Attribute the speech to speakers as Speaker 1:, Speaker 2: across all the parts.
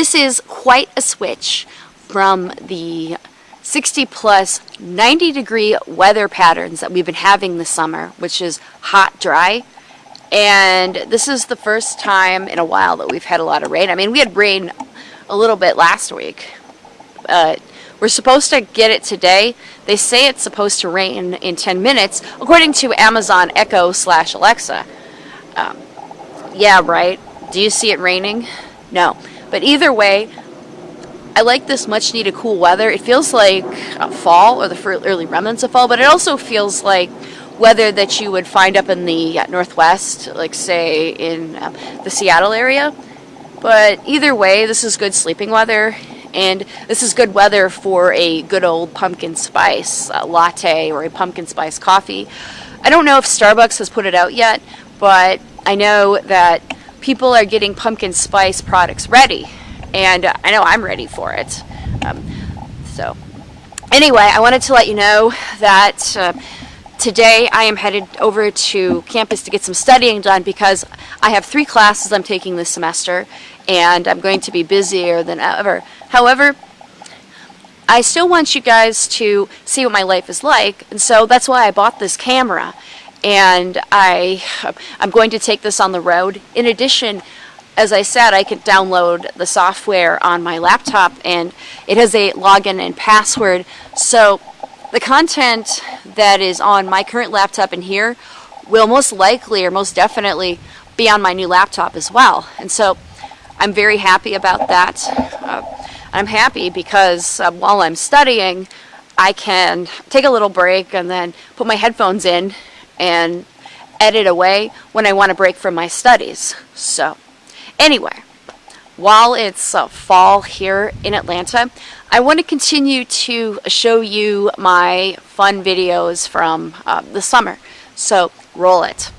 Speaker 1: This is quite a switch from the 60 plus 90 degree weather patterns that we've been having this summer, which is hot, dry. And this is the first time in a while that we've had a lot of rain. I mean, we had rain a little bit last week. Uh, we're supposed to get it today. They say it's supposed to rain in 10 minutes, according to Amazon Echo slash Alexa. Um, yeah, right. Do you see it raining? No. But either way, I like this much needed cool weather. It feels like uh, fall or the early remnants of fall, but it also feels like weather that you would find up in the uh, northwest, like say in um, the Seattle area. But either way, this is good sleeping weather, and this is good weather for a good old pumpkin spice uh, latte or a pumpkin spice coffee. I don't know if Starbucks has put it out yet, but I know that people are getting pumpkin spice products ready and uh, I know I'm ready for it. Um, so anyway, I wanted to let you know that uh, today I am headed over to campus to get some studying done because I have three classes I'm taking this semester and I'm going to be busier than ever. However, I still want you guys to see what my life is like and so that's why I bought this camera and I, I'm going to take this on the road. In addition, as I said, I can download the software on my laptop and it has a login and password. So the content that is on my current laptop in here will most likely or most definitely be on my new laptop as well. And so I'm very happy about that. Uh, I'm happy because uh, while I'm studying, I can take a little break and then put my headphones in and edit away when I want to break from my studies. So. Anyway, while it's uh, fall here in Atlanta, I want to continue to show you my fun videos from uh, the summer. So roll it.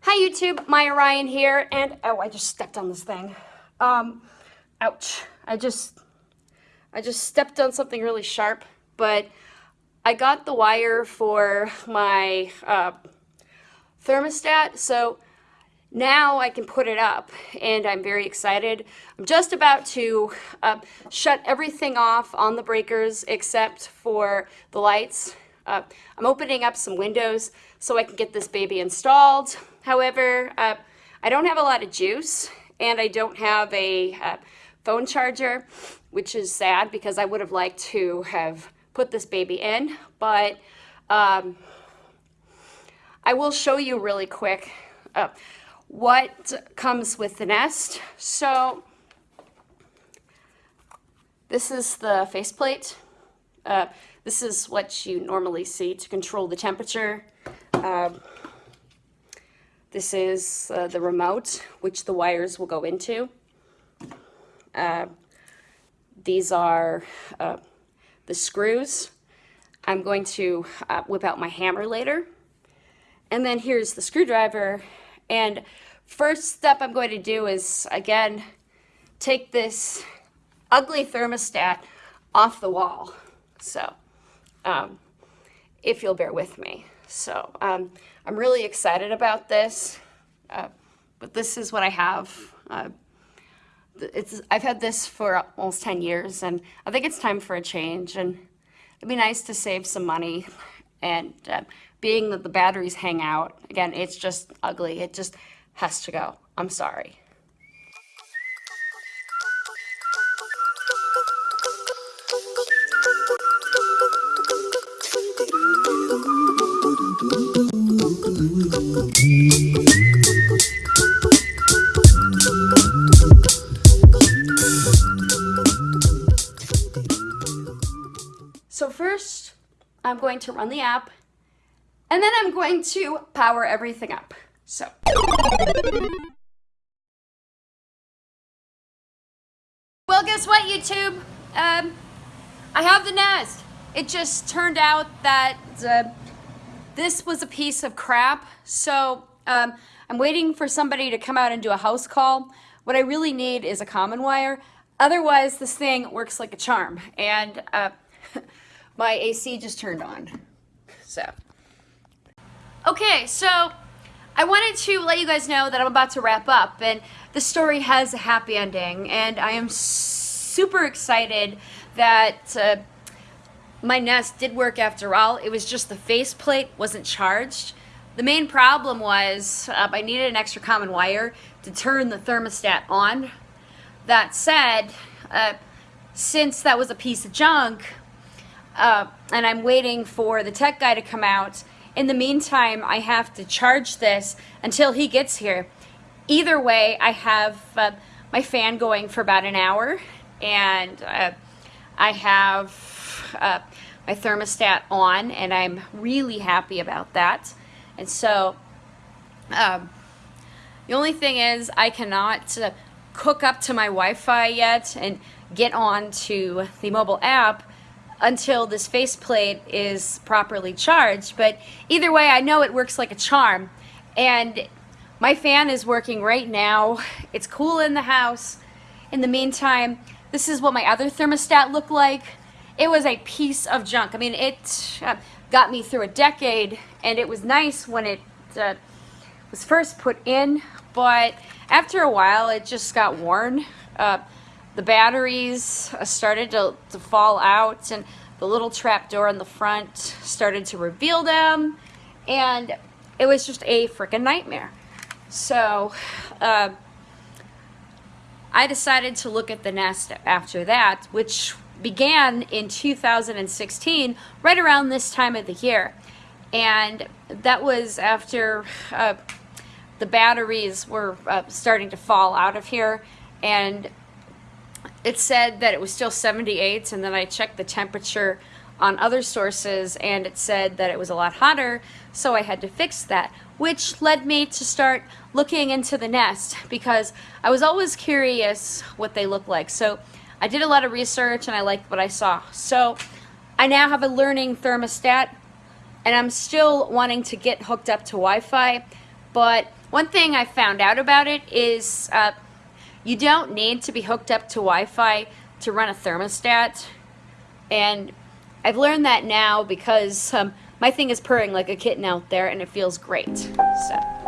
Speaker 1: Hi YouTube, Maya Ryan here, and oh, I just stepped on this thing. Um, ouch. I just, I just stepped on something really sharp, but I got the wire for my uh, thermostat, so now I can put it up and I'm very excited. I'm just about to uh, shut everything off on the breakers except for the lights. Uh, I'm opening up some windows so I can get this baby installed. However, uh, I don't have a lot of juice and I don't have a uh, phone charger, which is sad because I would have liked to have put this baby in, but um, I will show you really quick uh, what comes with the nest. So this is the faceplate. Uh, this is what you normally see to control the temperature. Um, this is uh, the remote, which the wires will go into. Uh, these are uh, the screws. I'm going to uh, whip out my hammer later. And then here's the screwdriver. And first step I'm going to do is, again, take this ugly thermostat off the wall. So, um, if you'll bear with me. So, um, I'm really excited about this. Uh, but this is what I have. Uh, it's I've had this for almost 10 years and I think it's time for a change. And it'd be nice to save some money and uh, being that the batteries hang out again it's just ugly. It just has to go. I'm sorry I'm going to run the app, and then I'm going to power everything up. So. Well, guess what, YouTube? Um, I have the Nest. It just turned out that uh, this was a piece of crap. So um, I'm waiting for somebody to come out and do a house call. What I really need is a common wire. Otherwise, this thing works like a charm. And uh, my AC just turned on. So, Okay, so I wanted to let you guys know that I'm about to wrap up, and the story has a happy ending, and I am super excited that uh, my Nest did work after all. It was just the faceplate wasn't charged. The main problem was uh, I needed an extra common wire to turn the thermostat on. That said, uh, since that was a piece of junk, uh, and I'm waiting for the tech guy to come out, in the meantime, I have to charge this until he gets here. Either way, I have uh, my fan going for about an hour, and uh, I have uh, my thermostat on, and I'm really happy about that. And so, um, the only thing is I cannot uh, hook up to my Wi-Fi yet and get on to the mobile app until this faceplate is properly charged. But either way, I know it works like a charm. And my fan is working right now. It's cool in the house. In the meantime, this is what my other thermostat looked like. It was a piece of junk. I mean, it uh, got me through a decade, and it was nice when it uh, was first put in, but after a while, it just got worn. Uh, the batteries uh, started to, to fall out and the little trap door in the front started to reveal them and it was just a freaking nightmare. So uh, I decided to look at the Nest after that, which began in 2016, right around this time of the year. And that was after uh, the batteries were uh, starting to fall out of here and it said that it was still 78 and then I checked the temperature on other sources and it said that it was a lot hotter so I had to fix that which led me to start looking into the Nest because I was always curious what they look like. So I did a lot of research and I liked what I saw. So I now have a learning thermostat and I'm still wanting to get hooked up to Wi-Fi but one thing I found out about it is uh, you don't need to be hooked up to Wi-Fi to run a thermostat. And I've learned that now because um, my thing is purring like a kitten out there and it feels great. So.